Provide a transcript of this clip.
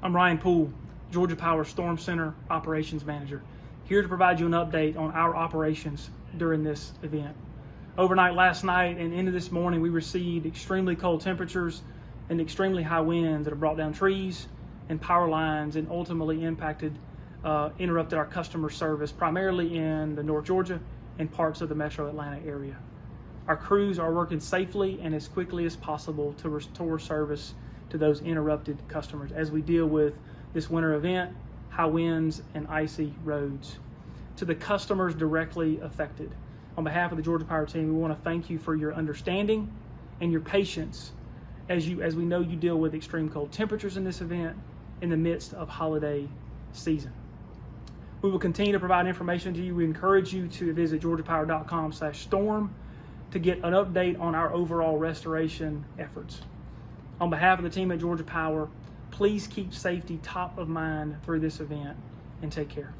I'm Ryan Poole, Georgia Power Storm Center Operations Manager, here to provide you an update on our operations during this event. Overnight last night and into this morning, we received extremely cold temperatures and extremely high winds that have brought down trees and power lines and ultimately impacted, uh, interrupted our customer service, primarily in the North Georgia and parts of the metro Atlanta area. Our crews are working safely and as quickly as possible to restore service to those interrupted customers as we deal with this winter event, high winds, and icy roads. To the customers directly affected, on behalf of the Georgia Power team, we want to thank you for your understanding and your patience as you as we know you deal with extreme cold temperatures in this event in the midst of holiday season. We will continue to provide information to you. We encourage you to visit georgiapower.com slash storm to get an update on our overall restoration efforts. On behalf of the team at Georgia Power, please keep safety top of mind through this event and take care.